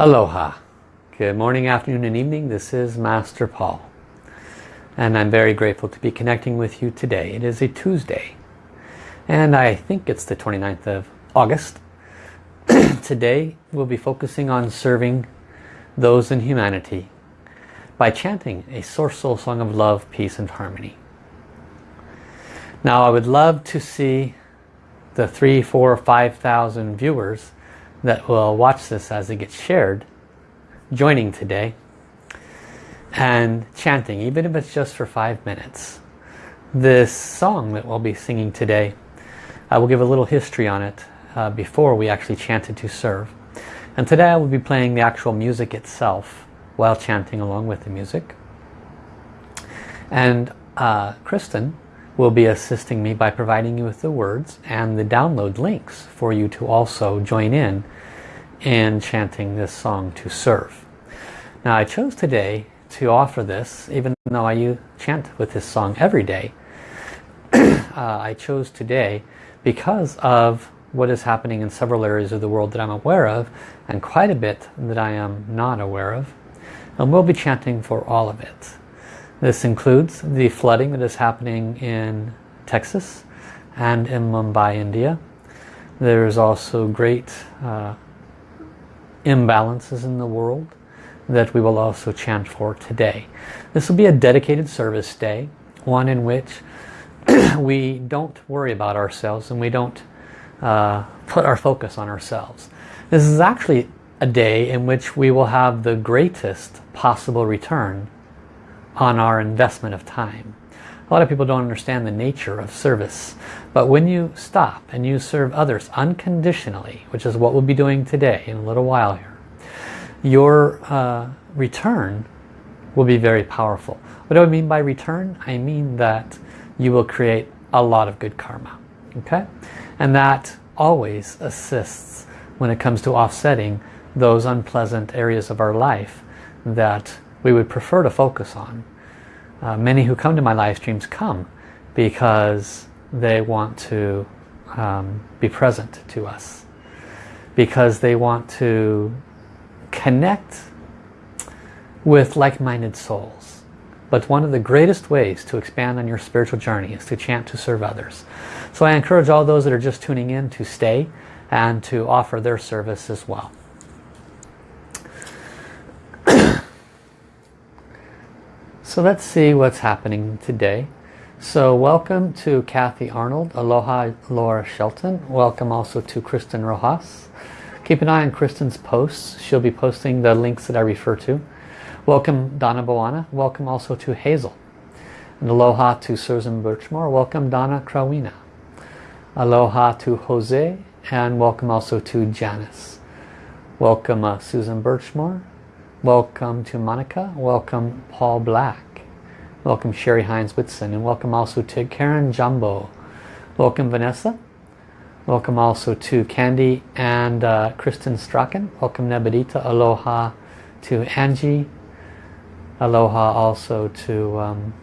Aloha. Good morning, afternoon and evening. This is Master Paul. And I'm very grateful to be connecting with you today. It is a Tuesday. And I think it's the 29th of August. today we'll be focusing on serving those in humanity by chanting a Source Soul Song of Love, Peace and Harmony. Now I would love to see the three, four, five thousand viewers that will watch this as it gets shared joining today and chanting even if it's just for five minutes. This song that we'll be singing today I will give a little history on it uh, before we actually chanted to serve. And today I will be playing the actual music itself while chanting along with the music. And uh, Kristen will be assisting me by providing you with the words and the download links for you to also join in in chanting this song to serve. Now I chose today to offer this even though I chant with this song every day. uh, I chose today because of what is happening in several areas of the world that I'm aware of and quite a bit that I am not aware of. And we'll be chanting for all of it. This includes the flooding that is happening in Texas and in Mumbai, India. There is also great uh, imbalances in the world that we will also chant for today. This will be a dedicated service day, one in which we don't worry about ourselves and we don't uh, put our focus on ourselves. This is actually a day in which we will have the greatest possible return on our investment of time. A lot of people don't understand the nature of service. But when you stop and you serve others unconditionally, which is what we'll be doing today in a little while here, your uh, return will be very powerful. What do I mean by return? I mean that you will create a lot of good karma. Okay? And that always assists when it comes to offsetting those unpleasant areas of our life that we would prefer to focus on. Uh, many who come to my live streams come because they want to um, be present to us. Because they want to connect with like-minded souls. But one of the greatest ways to expand on your spiritual journey is to chant to serve others. So I encourage all those that are just tuning in to stay and to offer their service as well. So let's see what's happening today. So welcome to Kathy Arnold. Aloha Laura Shelton. Welcome also to Kristen Rojas. Keep an eye on Kristen's posts. She'll be posting the links that I refer to. Welcome Donna Boana. Welcome also to Hazel. And aloha to Susan Birchmore. Welcome Donna Krawina. Aloha to Jose. And welcome also to Janice. Welcome uh, Susan Birchmore. Welcome to Monica. Welcome Paul Black. Welcome Sherry Hines Whitson. And welcome also to Karen Jumbo. Welcome Vanessa. Welcome also to Candy and uh, Kristen Strachan. Welcome Nebedita. Aloha to Angie. Aloha also to um,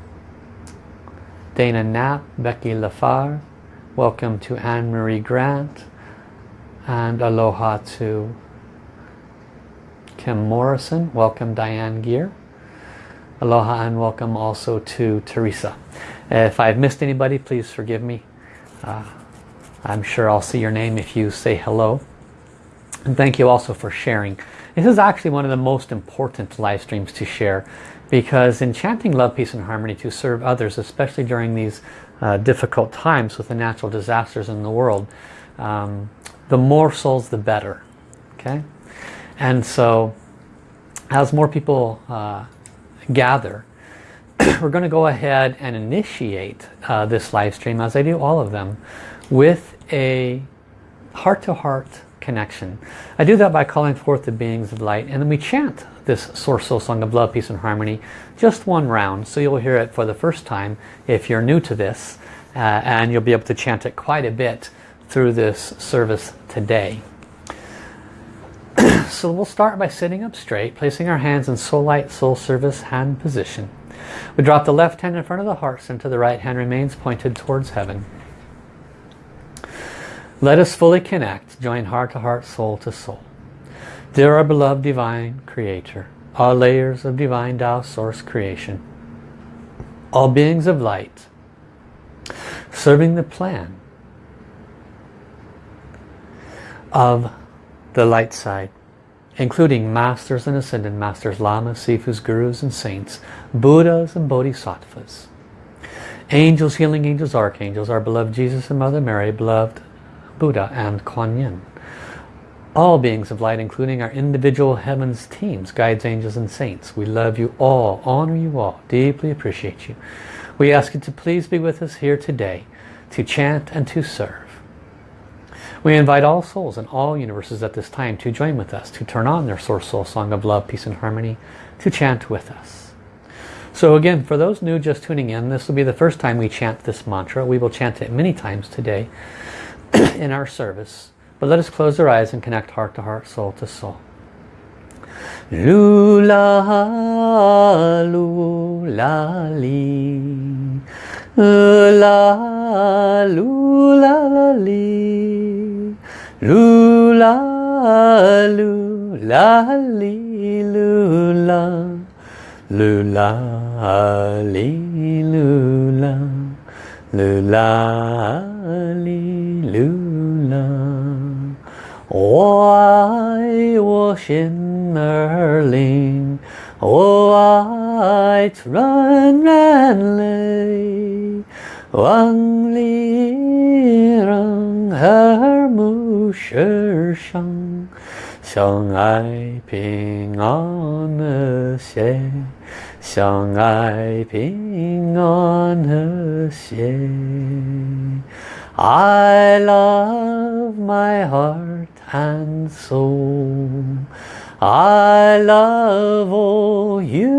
Dana Knapp, Becky Lafar. Welcome to Anne-Marie Grant. And aloha to Kim Morrison. Welcome Diane Gear. Aloha and welcome also to Teresa. If I've missed anybody, please forgive me. Uh, I'm sure I'll see your name if you say hello. And thank you also for sharing. This is actually one of the most important live streams to share because enchanting love, peace and harmony to serve others, especially during these uh, difficult times with the natural disasters in the world, um, the more souls the better. Okay. And so as more people uh, gather, we're going to go ahead and initiate uh, this live stream, as I do all of them, with a heart-to-heart -heart connection. I do that by calling forth the beings of light, and then we chant this Source Soul Song of Love, Peace and Harmony, just one round. So you'll hear it for the first time if you're new to this, uh, and you'll be able to chant it quite a bit through this service today. so we'll start by sitting up straight, placing our hands in soul light, soul service hand position. We drop the left hand in front of the heart center, the right hand remains pointed towards heaven. Let us fully connect, join heart to heart, soul to soul. Dear our beloved divine creator, all layers of divine Tao source creation, all beings of light, serving the plan of the light side, including masters and ascended masters, lamas, sifus, gurus and saints, buddhas and bodhisattvas, angels, healing angels, archangels, our beloved Jesus and Mother Mary, beloved Buddha and Kuan Yin. All beings of light, including our individual heavens teams, guides, angels and saints. We love you all, honor you all, deeply appreciate you. We ask you to please be with us here today to chant and to serve. We invite all souls in all universes at this time to join with us, to turn on their source soul song of love, peace and harmony, to chant with us. So again, for those new just tuning in, this will be the first time we chant this mantra. We will chant it many times today in our service. But let us close our eyes and connect heart to heart, soul to soul. Lula, lula, li. La, lula, li. Lula, lula, li, lula. Lula, li, lula. Lula, lula. 我爱我心儿灵，我爱纯然泪，万里人和睦世上，相爱平安和谐，相爱平安和谐。I love my heart and soul. I love all humanity.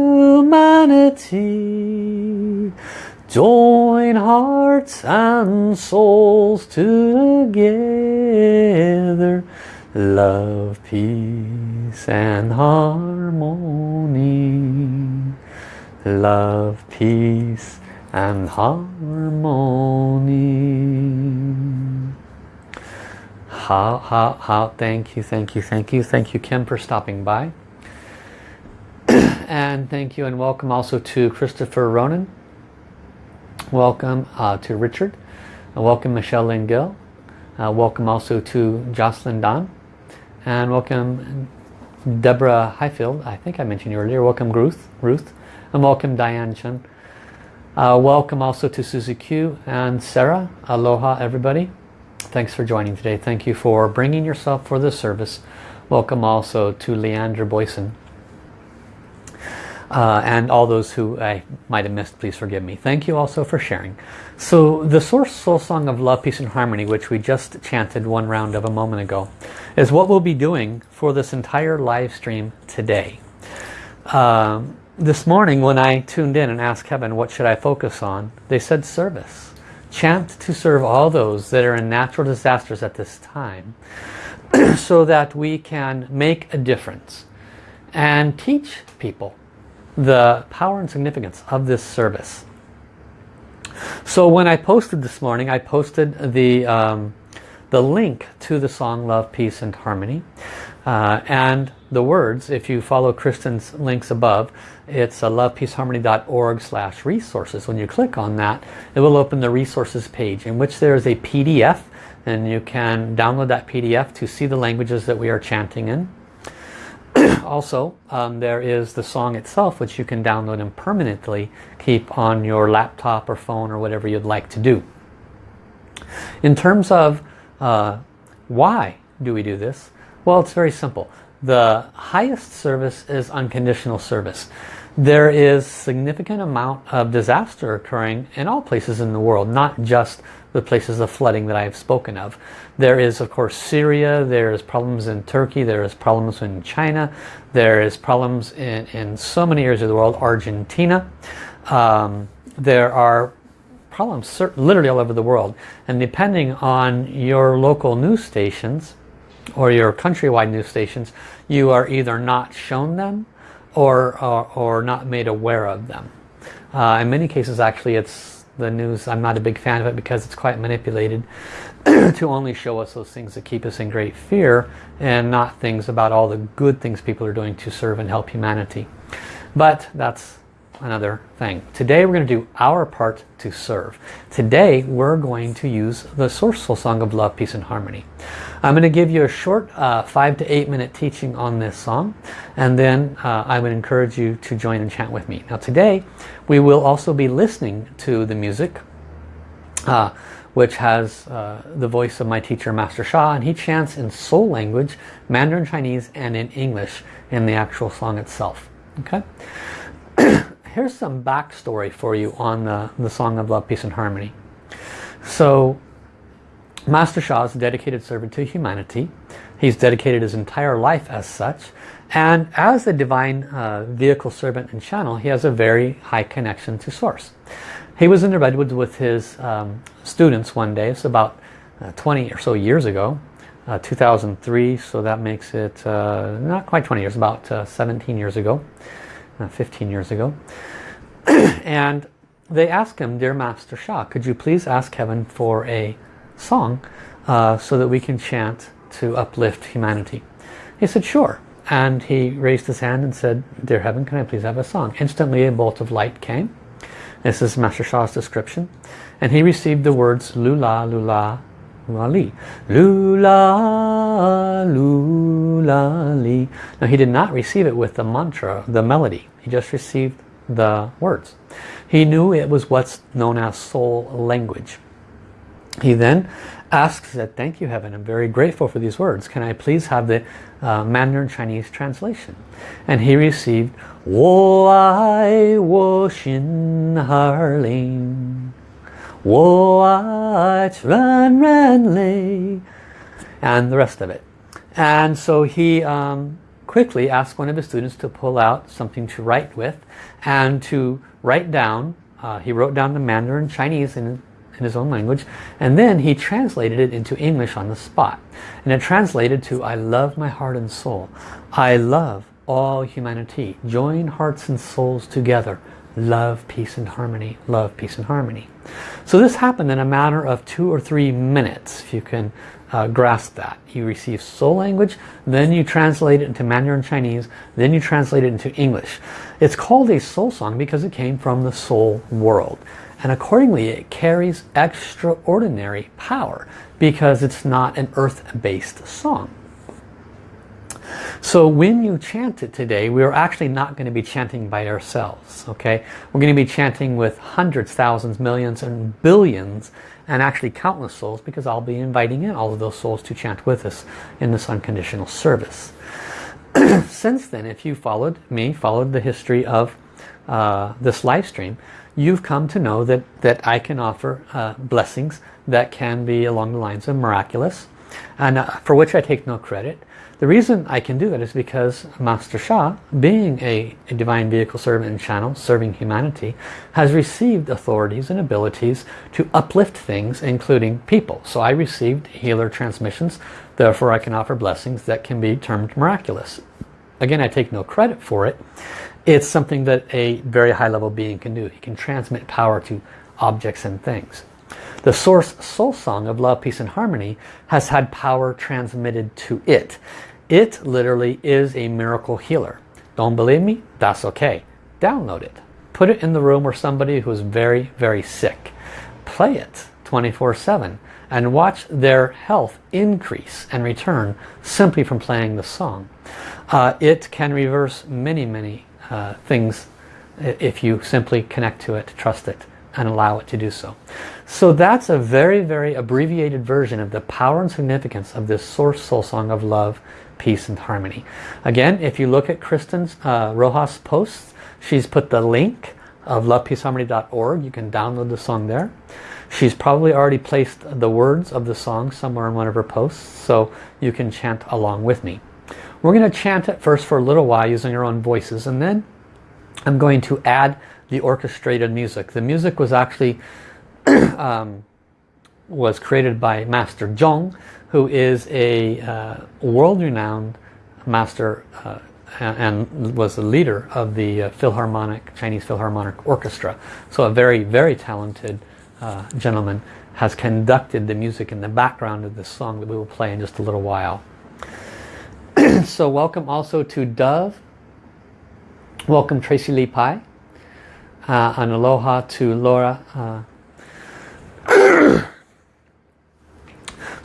Join hearts and souls together. Love, peace and harmony. Love, peace and harmony. How, how, how, thank you, thank you, thank you. Thank you, Kim, for stopping by. and thank you and welcome also to Christopher Ronan. Welcome uh, to Richard. Uh, welcome Michelle Lynn Gill. Uh, welcome also to Jocelyn Don. And welcome Deborah Highfield. I think I mentioned you earlier. Welcome Ruth. Ruth. And welcome Diane Chen. Uh, welcome also to Susie Q and Sarah. Aloha everybody. Thanks for joining today. Thank you for bringing yourself for this service. Welcome also to Leander Boyson. Uh, and all those who I might have missed, please forgive me. Thank you also for sharing. So the Source Soul Song of Love, Peace and Harmony, which we just chanted one round of a moment ago, is what we'll be doing for this entire live stream today. Um, this morning when I tuned in and asked heaven what should I focus on, they said service. Chant to serve all those that are in natural disasters at this time so that we can make a difference and teach people the power and significance of this service. So when I posted this morning, I posted the, um, the link to the song Love, Peace and Harmony. Uh, and the words, if you follow Kristen's links above, it's a lovepeaceharmony.org slash resources. When you click on that, it will open the resources page in which there is a PDF and you can download that PDF to see the languages that we are chanting in. also, um, there is the song itself which you can download and permanently keep on your laptop or phone or whatever you'd like to do. In terms of uh, why do we do this? Well, it's very simple. The highest service is unconditional service. There is significant amount of disaster occurring in all places in the world, not just the places of flooding that I have spoken of. There is, of course, Syria, there is problems in Turkey, there is problems in China, there is problems in, in so many areas of the world, Argentina. Um, there are problems literally all over the world. And depending on your local news stations or your countrywide news stations, you are either not shown them or, or, or not made aware of them. Uh, in many cases actually it's the news, I'm not a big fan of it because it's quite manipulated. to only show us those things that keep us in great fear and not things about all the good things people are doing to serve and help humanity. But that's another thing. Today we're going to do our part to serve. Today we're going to use the Source Soul Song of Love, Peace and Harmony. I'm going to give you a short uh, five to eight minute teaching on this song and then uh, I would encourage you to join and chant with me. Now today we will also be listening to the music uh, which has uh, the voice of my teacher Master Sha and he chants in soul language, Mandarin Chinese and in English in the actual song itself. Okay. here's some backstory for you on the, the Song of Love, Peace and Harmony. So Master Sha is a dedicated servant to humanity. He's dedicated his entire life as such. And as a divine uh, vehicle servant and channel, he has a very high connection to Source. He was in the Redwoods with his um, students one day. It's about uh, 20 or so years ago. Uh, 2003, so that makes it uh, not quite 20 years, about uh, 17 years ago. Uh, 15 years ago. and they asked him, Dear Master Sha, could you please ask heaven for a song uh, so that we can chant to uplift humanity? He said, sure. And he raised his hand and said, Dear Heaven, can I please have a song? Instantly a bolt of light came. This is Master Sha's description. And he received the words Lula, Lula, Lula Li. Lula, Lula Li. Now he did not receive it with the mantra, the melody. He just received the words. He knew it was what's known as soul language. He then asks that, thank you heaven, I'm very grateful for these words. Can I please have the uh, Mandarin Chinese translation? And he received, Wo ai wo xin har What run lay and the rest of it. And so he um, quickly asked one of his students to pull out something to write with and to write down uh, he wrote down the Mandarin Chinese in, in his own language and then he translated it into English on the spot. And it translated to I love my heart and soul. I love all humanity. Join hearts and souls together. Love, peace and harmony, love, peace and harmony. So this happened in a matter of two or three minutes, if you can uh, grasp that. You receive soul language, then you translate it into Mandarin Chinese, then you translate it into English. It's called a soul song because it came from the soul world. And accordingly, it carries extraordinary power because it's not an earth-based song. So when you chant it today, we're actually not going to be chanting by ourselves. Okay, We're going to be chanting with hundreds, thousands, millions, and billions, and actually countless souls because I'll be inviting in all of those souls to chant with us in this unconditional service. Since then, if you followed me, followed the history of uh, this live stream, you've come to know that, that I can offer uh, blessings that can be along the lines of miraculous, and uh, for which I take no credit. The reason I can do that is because Master Sha, being a, a, divine vehicle servant and channel, serving humanity, has received authorities and abilities to uplift things, including people. So I received healer transmissions, therefore I can offer blessings that can be termed miraculous. Again, I take no credit for it. It's something that a very high level being can do. He can transmit power to objects and things. The source soul song of love, peace and harmony has had power transmitted to it. It literally is a miracle healer. Don't believe me? That's okay. Download it. Put it in the room where somebody who is very, very sick. Play it 24-7 and watch their health increase and return simply from playing the song. Uh, it can reverse many, many uh, things if you simply connect to it, trust it, and allow it to do so. So that's a very, very abbreviated version of the power and significance of this Source Soul Song of Love peace and harmony. Again, if you look at Kristen's uh, Rojas posts, she's put the link of lovepeaceharmony.org. You can download the song there. She's probably already placed the words of the song somewhere in one of her posts, so you can chant along with me. We're going to chant it first for a little while using our own voices, and then I'm going to add the orchestrated music. The music was actually um, was created by Master Zhong, who is a uh, world-renowned master uh, and was the leader of the uh, Philharmonic, Chinese Philharmonic Orchestra. So a very, very talented uh, gentleman has conducted the music in the background of this song that we will play in just a little while. so welcome also to Dove. Welcome Tracy Lee Pai. Uh, and aloha to Laura.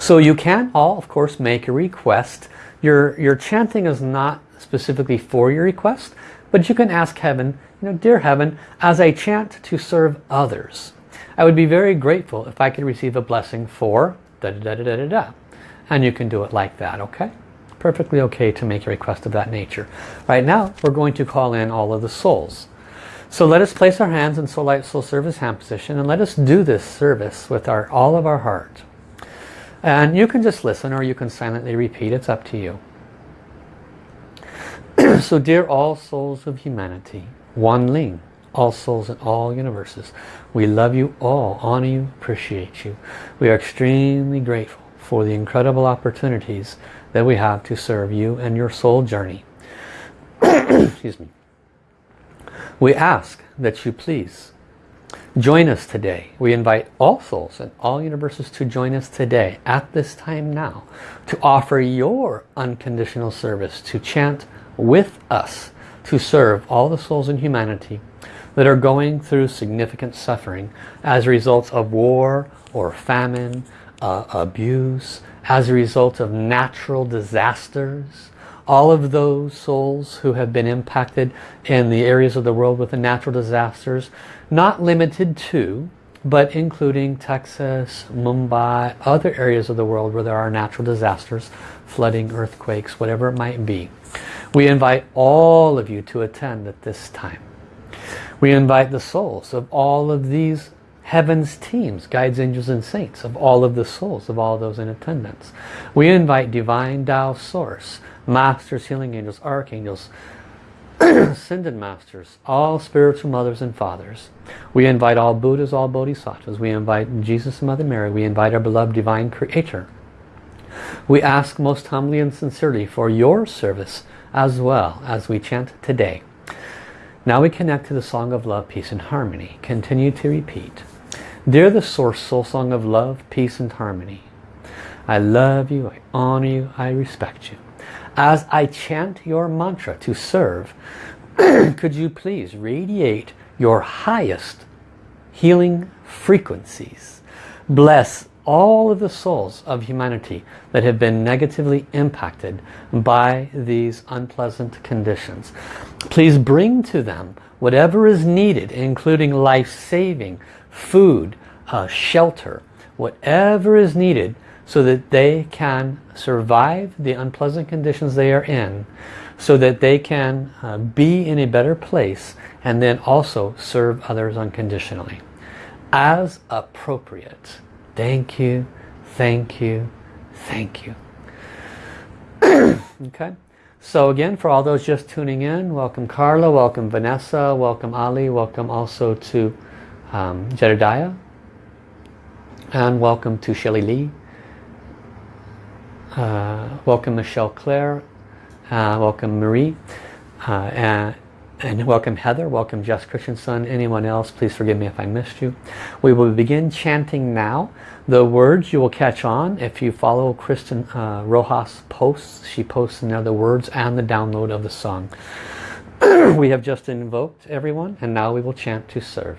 So you can all, of course, make a request. Your, your chanting is not specifically for your request, but you can ask heaven, you know, dear heaven, as I chant to serve others, I would be very grateful if I could receive a blessing for da da da da da da. And you can do it like that, okay? Perfectly okay to make a request of that nature. Right now, we're going to call in all of the souls. So let us place our hands in Soul Light Soul Service hand position and let us do this service with our all of our heart. And you can just listen or you can silently repeat. It's up to you. so dear all souls of humanity, Wan Ling, all souls in all universes, we love you all, honor you, appreciate you. We are extremely grateful for the incredible opportunities that we have to serve you and your soul journey. Excuse me. We ask that you please join us today. We invite all souls and all universes to join us today at this time now to offer your unconditional service to chant with us to serve all the souls in humanity that are going through significant suffering as a result of war or famine, uh, abuse, as a result of natural disasters. All of those souls who have been impacted in the areas of the world with the natural disasters, not limited to, but including Texas, Mumbai, other areas of the world where there are natural disasters, flooding, earthquakes, whatever it might be. We invite all of you to attend at this time. We invite the souls of all of these heaven's teams, guides, angels, and saints, of all of the souls, of all those in attendance. We invite Divine Tao Source, Masters, Healing Angels, Archangels, Ascended Masters, all spiritual mothers and fathers. We invite all Buddhas, all Bodhisattvas. We invite Jesus and Mother Mary. We invite our beloved Divine Creator. We ask most humbly and sincerely for your service as well as we chant today. Now we connect to the Song of Love, Peace and Harmony. Continue to repeat. Dear the Source Soul Song of Love, Peace and Harmony. I love you, I honor you, I respect you. As I chant your mantra to serve, could you please radiate your highest healing frequencies. Bless all of the souls of humanity that have been negatively impacted by these unpleasant conditions. Please bring to them whatever is needed, including life-saving, food, uh, shelter, whatever is needed so that they can survive the unpleasant conditions they are in, so that they can uh, be in a better place and then also serve others unconditionally as appropriate. Thank you, thank you, thank you. okay, so again, for all those just tuning in, welcome Carla, welcome Vanessa, welcome Ali, welcome also to um, Jedediah, and welcome to Shelly Lee. Uh, welcome Michelle Claire, uh, welcome Marie, uh, and and welcome Heather, welcome Jess Christensen, anyone else, please forgive me if I missed you. We will begin chanting now. The words you will catch on if you follow Kristen uh, Rojas posts. She posts there the words and the download of the song. we have just invoked everyone and now we will chant to serve.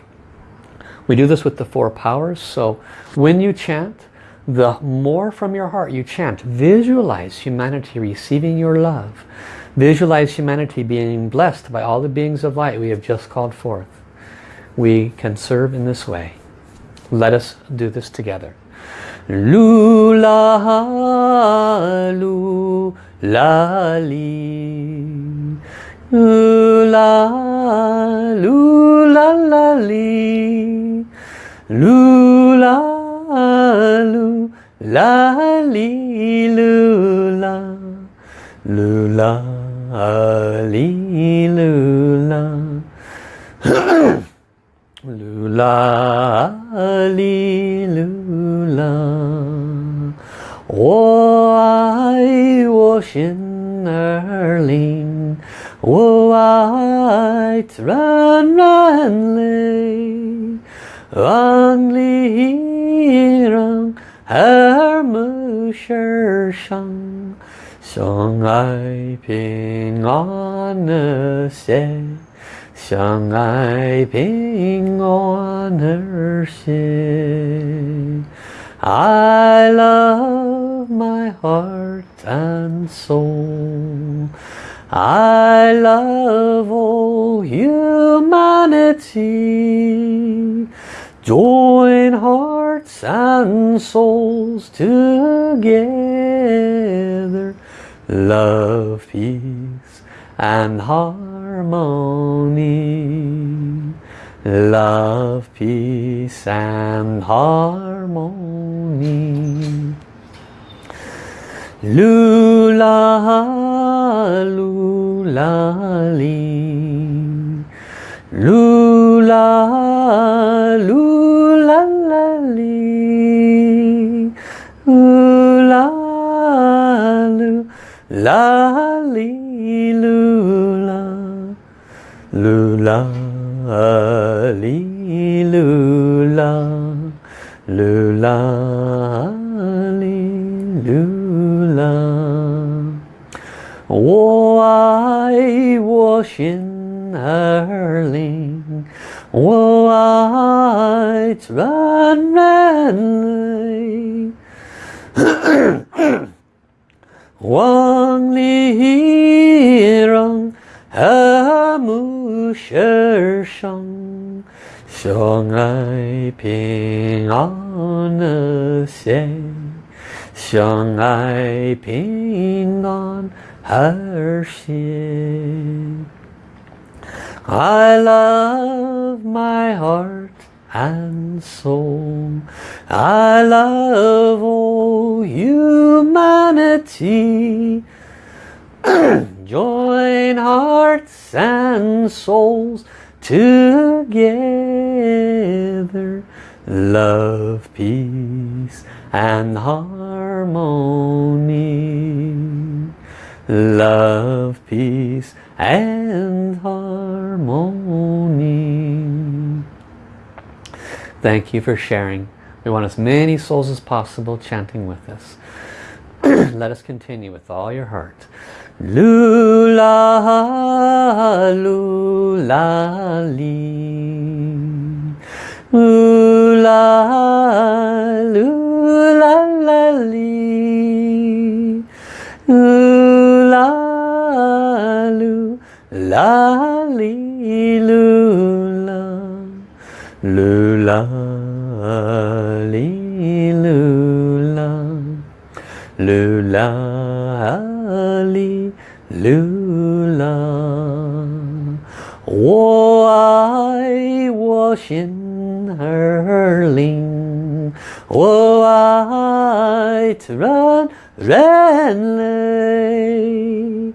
We do this with the four powers, so when you chant, the more from your heart you chant, visualize humanity receiving your love. Visualize humanity being blessed by all the beings of light we have just called forth. We can serve in this way. Let us do this together. Lula, lu, la, 噜啦，噜啦啦哩，噜啦，噜啦哩噜啦，噜啦哩噜啦，噜啦哩噜啦，我爱我心。Erling. Oh, I run, run, lay. Angliran Hermuschershan Song I Ping on a say Song I Ping on her say I love my heart and soul. I love all humanity. Join hearts and souls together. Love, peace and harmony. Love, peace and harmony Lula, lula, lee. Lula, lula, la, lee. Lula, lula, lee, lula. Lula, lee, lula. Lula, 我爱我心儿灵，我爱纯人类。万里让和睦世上，相爱平安的心，相爱平安和谐。I love my heart and soul. I love all humanity. Join hearts and souls together. Love, peace and harmony. Love, peace and harmony. Thank you for sharing. We want as many souls as possible chanting with us. Let us continue with all your heart. Lula, lula, li. Lula, lula, li. Lula, lula, li, lula. Lula, li, lula. Lula, li, lula. 我爱我心儿灵，我爱人 人类，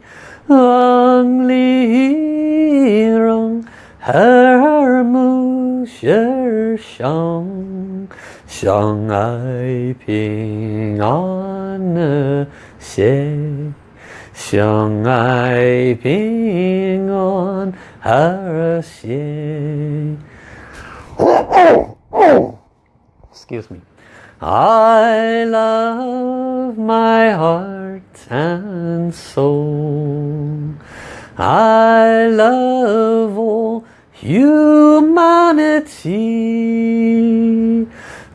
万里让和睦世上，相爱平安和谐，相爱平安和谐。Excuse me. I love my heart and soul. I love all humanity.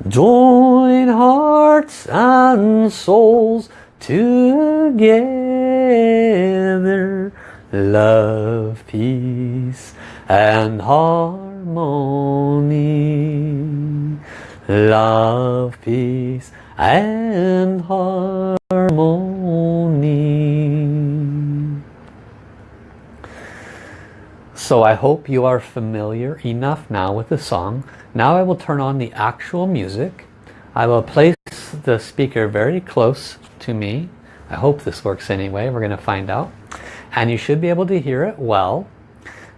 Join hearts and souls together. Love, peace and harmony. Love, peace and harmony. So I hope you are familiar enough now with the song. Now I will turn on the actual music. I will place the speaker very close to me. I hope this works anyway. We're going to find out. And you should be able to hear it well.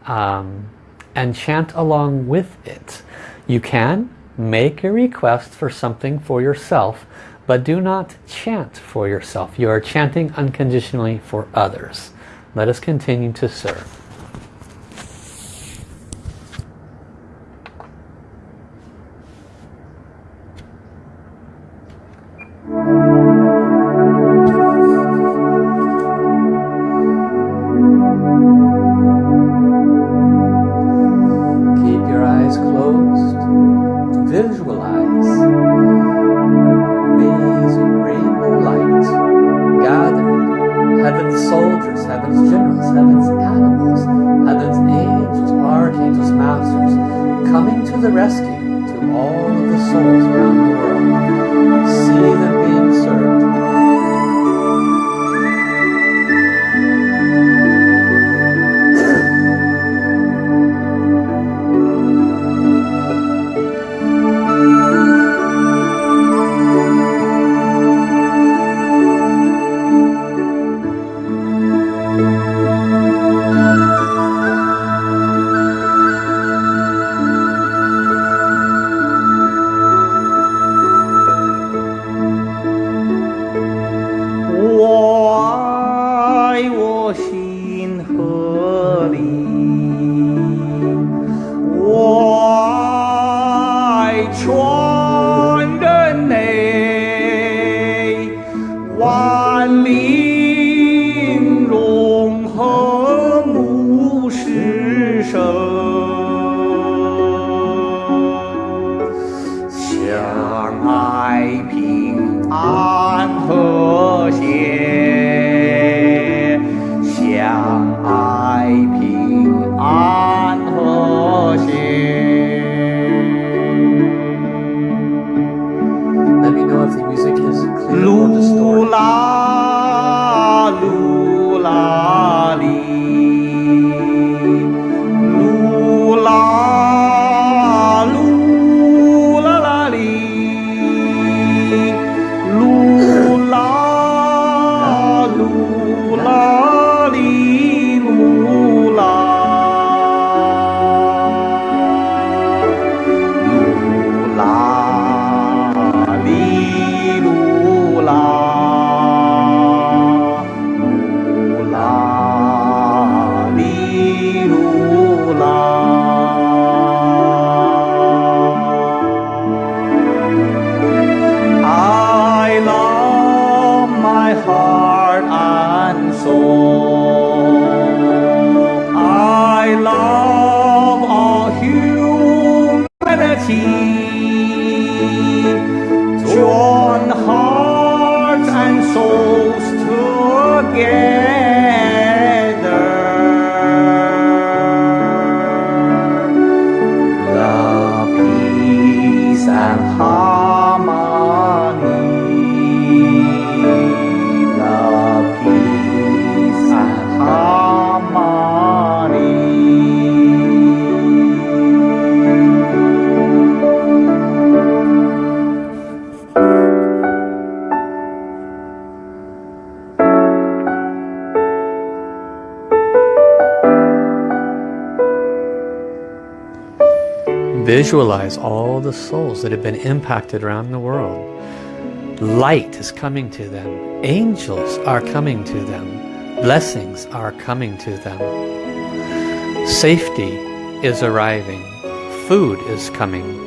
Um, and chant along with it. You can make a request for something for yourself, but do not chant for yourself. You are chanting unconditionally for others. Let us continue to serve. Visualize all the souls that have been impacted around the world. Light is coming to them. Angels are coming to them. Blessings are coming to them. Safety is arriving. Food is coming.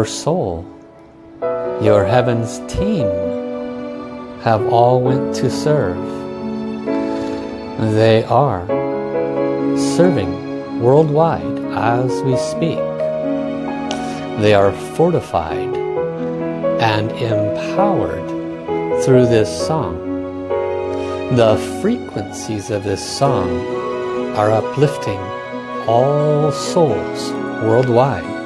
Your soul, your heavens team have all went to serve. They are serving worldwide as we speak. They are fortified and empowered through this song. The frequencies of this song are uplifting all souls worldwide.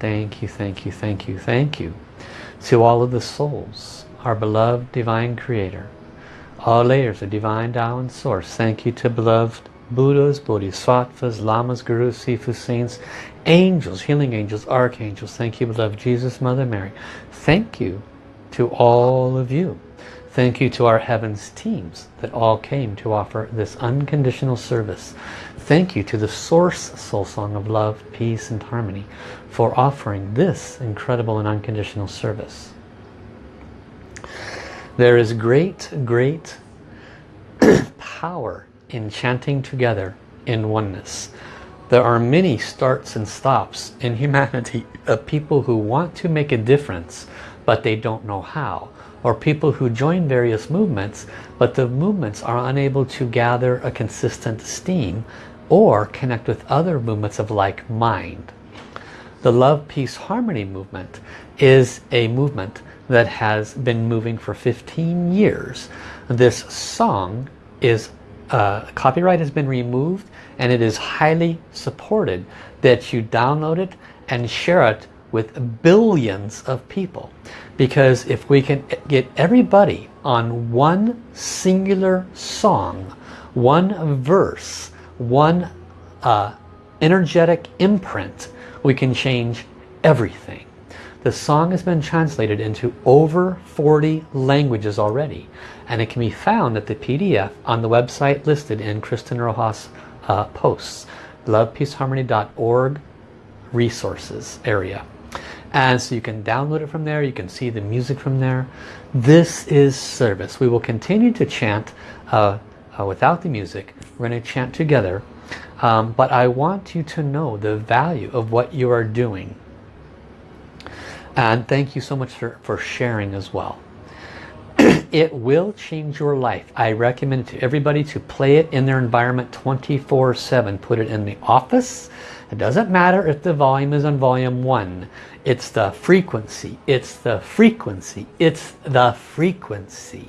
Thank you, thank you, thank you thank you. to all of the souls, our beloved Divine Creator, all layers of Divine Tao and Source. Thank you to beloved Buddhas, Bodhisattvas, Lamas, Gurus, Sifus, Saints, angels, healing angels, archangels. Thank you, beloved Jesus, Mother Mary. Thank you to all of you. Thank you to our heavens teams that all came to offer this unconditional service. Thank you to the Source Soul Song of Love, Peace and Harmony for offering this incredible and unconditional service. There is great, great power in chanting together in oneness. There are many starts and stops in humanity of people who want to make a difference but they don't know how or people who join various movements but the movements are unable to gather a consistent steam or connect with other movements of like mind. The Love, Peace, Harmony movement is a movement that has been moving for 15 years. This song is, uh, copyright has been removed and it is highly supported that you download it and share it with billions of people. Because if we can get everybody on one singular song, one verse, one uh, energetic imprint, we can change everything. The song has been translated into over 40 languages already. And it can be found at the PDF on the website listed in Kristen Rojas uh, posts. lovepeaceharmony.org resources area. And so you can download it from there. You can see the music from there. This is service. We will continue to chant uh, uh, without the music. We're going to chant together. Um, but I want you to know the value of what you are doing. And thank you so much for, for sharing as well. it will change your life. I recommend to everybody to play it in their environment 24-7. Put it in the office. It doesn't matter if the volume is on volume 1. It's the frequency. It's the frequency. It's the frequency.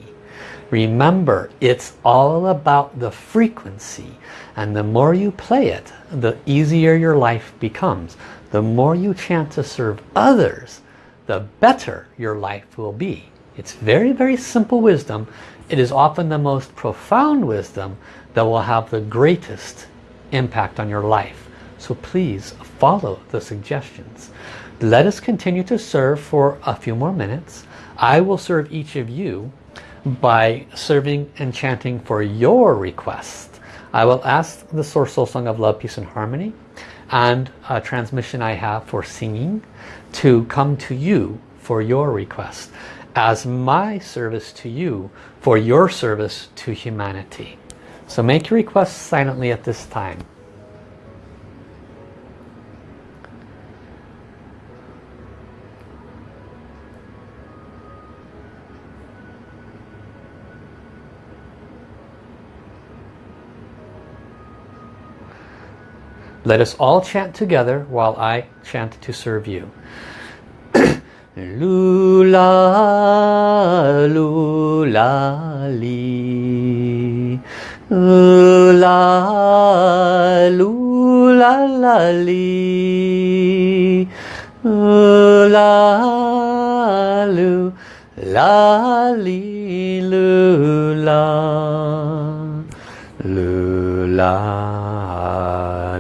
Remember, it's all about the frequency. And the more you play it, the easier your life becomes. The more you chant to serve others, the better your life will be. It's very, very simple wisdom. It is often the most profound wisdom that will have the greatest impact on your life. So please follow the suggestions. Let us continue to serve for a few more minutes. I will serve each of you by serving and chanting for your request. I will ask the Source Soul Song of Love, Peace and Harmony and a transmission I have for singing to come to you for your request as my service to you for your service to humanity. So make your requests silently at this time. Let us all chant together while I chant to serve you. Lula, lula, li. Lula, lula, la, li. Lula, lula, li, lula. Lula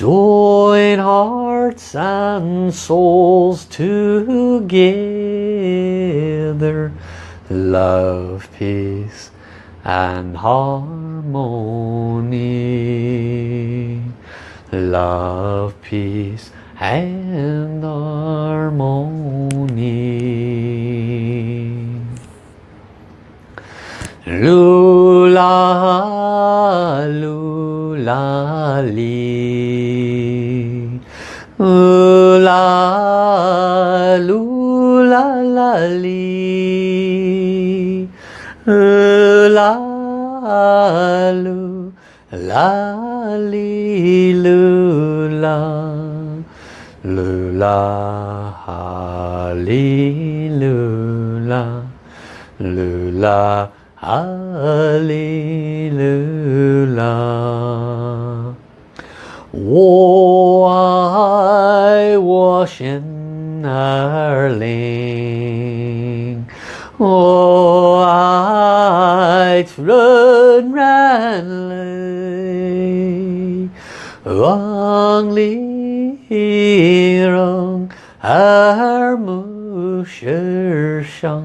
Join hearts and souls together. Love, peace and harmony. Love, peace and harmony. Lula, lula, li. Lula, lula, la, li. Lula, lula, li, lula. Lula, li, lula. Lula, 哈利路亚，我爱我心儿灵，我爱纯然泪，望丽容耳目世上。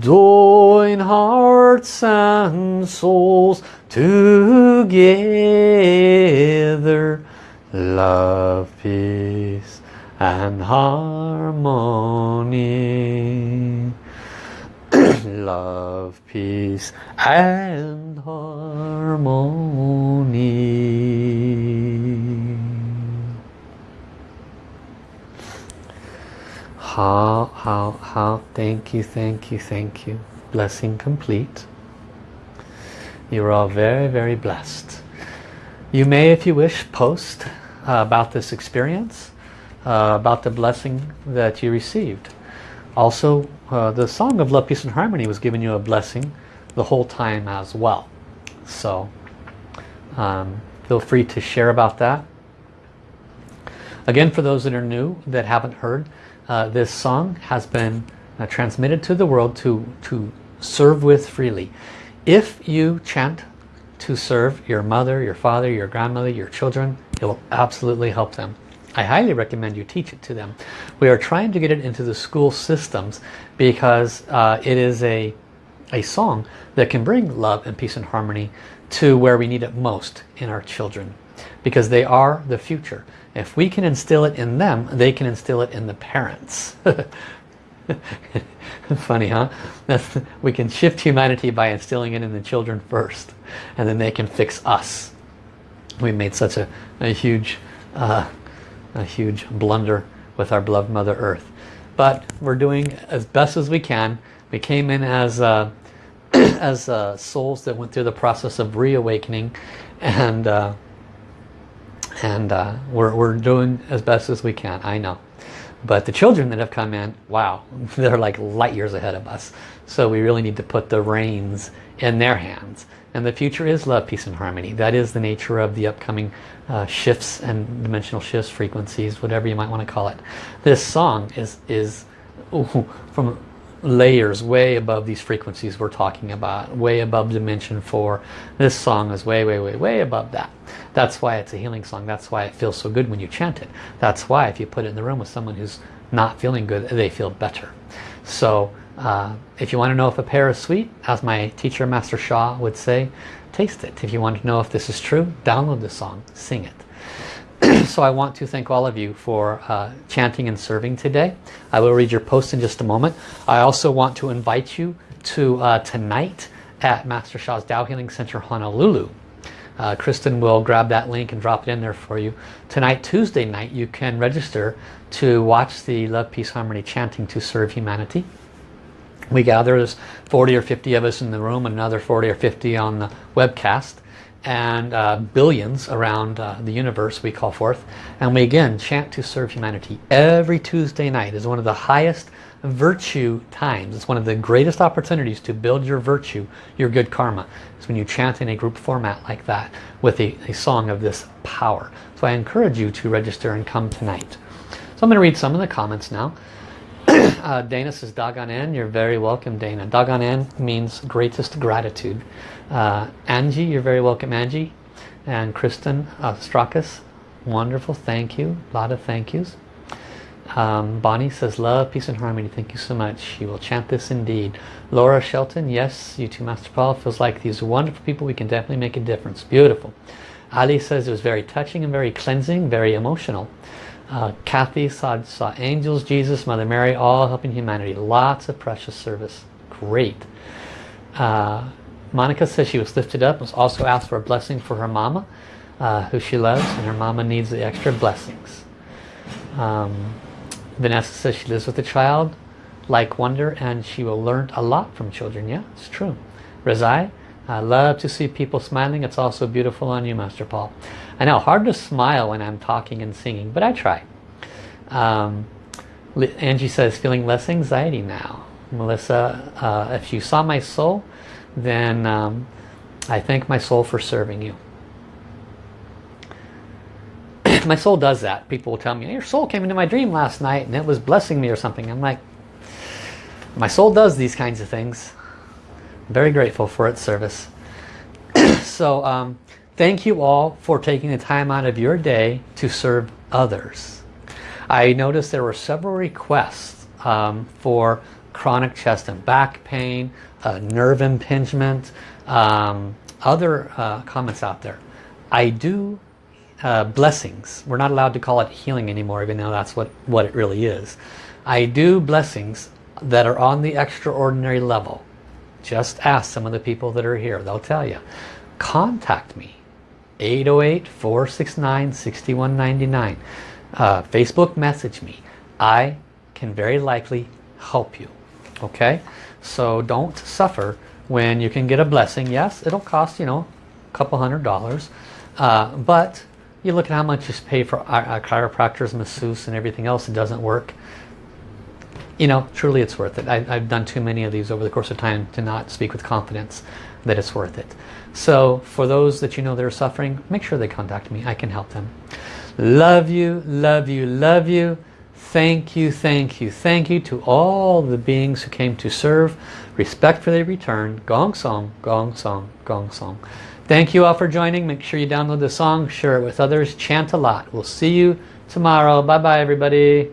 Join hearts and souls together. Love, peace and harmony. Love, peace and harmony. How, how, how. Thank you, thank you, thank you. Blessing complete. You're all very, very blessed. You may, if you wish, post uh, about this experience, uh, about the blessing that you received. Also, uh, the Song of Love, Peace and Harmony was giving you a blessing the whole time as well. So, um, feel free to share about that. Again, for those that are new, that haven't heard, uh, this song has been uh, transmitted to the world to, to serve with freely. If you chant to serve your mother, your father, your grandmother, your children, it will absolutely help them. I highly recommend you teach it to them. We are trying to get it into the school systems because uh, it is a, a song that can bring love and peace and harmony to where we need it most in our children because they are the future. If we can instill it in them, they can instill it in the parents. Funny, huh? That's, we can shift humanity by instilling it in the children first, and then they can fix us. We made such a, a huge, uh, a huge blunder with our beloved Mother Earth. But we're doing as best as we can. We came in as uh, as uh, souls that went through the process of reawakening, and uh, and uh, we're we're doing as best as we can. I know. But the children that have come in, wow, they're like light years ahead of us. So we really need to put the reins in their hands. And the future is love, peace and harmony. That is the nature of the upcoming uh, shifts and dimensional shifts, frequencies, whatever you might want to call it. This song is, is ooh, from layers way above these frequencies we're talking about, way above dimension 4. This song is way, way, way, way above that. That's why it's a healing song. That's why it feels so good when you chant it. That's why if you put it in the room with someone who's not feeling good, they feel better. So uh, if you want to know if a pear is sweet, as my teacher Master Sha would say, taste it. If you want to know if this is true, download the song, sing it. so I want to thank all of you for uh, chanting and serving today. I will read your post in just a moment. I also want to invite you to uh, tonight at Master Sha's Tao Healing Center Honolulu. Uh, Kristen will grab that link and drop it in there for you. Tonight, Tuesday night, you can register to watch the Love, Peace, Harmony chanting to serve humanity we gather there's 40 or 50 of us in the room another 40 or 50 on the webcast and uh, billions around uh, the universe we call forth and we again chant to serve humanity every Tuesday night is one of the highest virtue times it's one of the greatest opportunities to build your virtue your good karma is when you chant in a group format like that with a, a song of this power so I encourage you to register and come tonight so I'm going to read some of the comments now uh, Dana says Da Gan En. You're very welcome, Dana. Da Gan En means greatest gratitude. Uh, Angie, you're very welcome, Angie. And Kristen uh, Strakas, wonderful. Thank you. A lot of thank yous. Um, Bonnie says love, peace and harmony. Thank you so much. She will chant this indeed. Laura Shelton, yes, you too, Master Paul. Feels like these wonderful people. We can definitely make a difference. Beautiful. Ali says it was very touching and very cleansing, very emotional. Uh, Kathy saw, saw angels, Jesus, Mother Mary, all helping humanity. Lots of precious service. Great. Uh, Monica says she was lifted up, was also asked for a blessing for her mama, uh, who she loves, and her mama needs the extra blessings. Um, Vanessa says she lives with a child, like wonder, and she will learn a lot from children. Yeah, it's true. Razai, I love to see people smiling. It's also beautiful on you, Master Paul. I know, hard to smile when I'm talking and singing, but I try. Um, Angie says, feeling less anxiety now. Melissa, uh, if you saw my soul, then um, I thank my soul for serving you. my soul does that. People will tell me, your soul came into my dream last night and it was blessing me or something. I'm like, my soul does these kinds of things. I'm very grateful for its service. so um, thank you all for taking the time out of your day to serve others. I noticed there were several requests um, for chronic chest and back pain, uh, nerve impingement, um, other uh, comments out there. I do uh, blessings. We're not allowed to call it healing anymore, even though that's what, what it really is. I do blessings that are on the extraordinary level. Just ask some of the people that are here. They'll tell you. Contact me. 808-469-6199. Uh, Facebook message me. I can very likely help you. Okay? So don't suffer when you can get a blessing. Yes, it'll cost, you know, a couple hundred dollars. Uh, but you look at how much you pay for chiropractors, masseuse and everything else, it doesn't work. You know, truly it's worth it. I, I've done too many of these over the course of time to not speak with confidence that it's worth it. So for those that you know that are suffering, make sure they contact me. I can help them. Love you, love you, love you. Thank you, thank you, thank you to all the beings who came to serve. Respectfully return. Gong Song, Gong Song, Gong Song. Thank you all for joining. Make sure you download the song, share it with others, chant a lot. We'll see you tomorrow. Bye-bye, everybody.